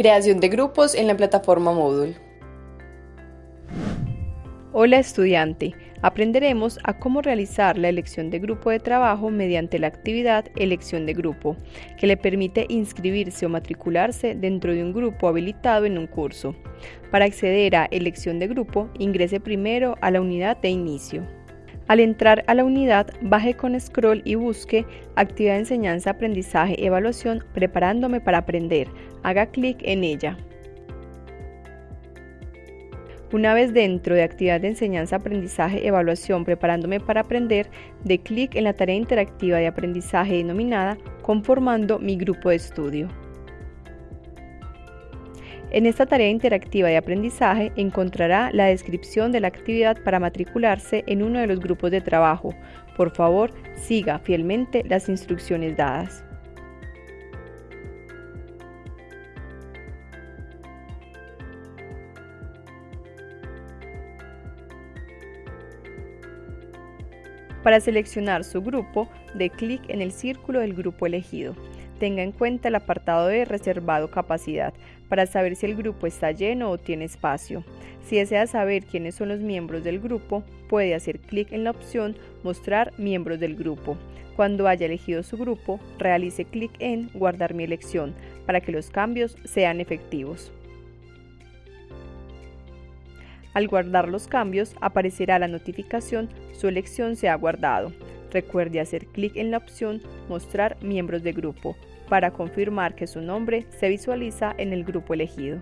Creación de grupos en la plataforma Moodle. Hola estudiante, aprenderemos a cómo realizar la elección de grupo de trabajo mediante la actividad Elección de grupo, que le permite inscribirse o matricularse dentro de un grupo habilitado en un curso. Para acceder a Elección de grupo, ingrese primero a la unidad de inicio. Al entrar a la unidad, baje con scroll y busque Actividad de Enseñanza, Aprendizaje, Evaluación, Preparándome para Aprender. Haga clic en ella. Una vez dentro de Actividad de Enseñanza, Aprendizaje, Evaluación, Preparándome para Aprender, dé clic en la tarea interactiva de aprendizaje denominada Conformando mi grupo de estudio. En esta tarea interactiva de aprendizaje encontrará la descripción de la actividad para matricularse en uno de los grupos de trabajo. Por favor, siga fielmente las instrucciones dadas. Para seleccionar su grupo, dé clic en el círculo del grupo elegido. Tenga en cuenta el apartado de reservado capacidad para saber si el grupo está lleno o tiene espacio. Si desea saber quiénes son los miembros del grupo, puede hacer clic en la opción Mostrar miembros del grupo. Cuando haya elegido su grupo, realice clic en Guardar mi elección para que los cambios sean efectivos. Al guardar los cambios, aparecerá la notificación Su elección se ha guardado. Recuerde hacer clic en la opción Mostrar miembros de grupo para confirmar que su nombre se visualiza en el grupo elegido.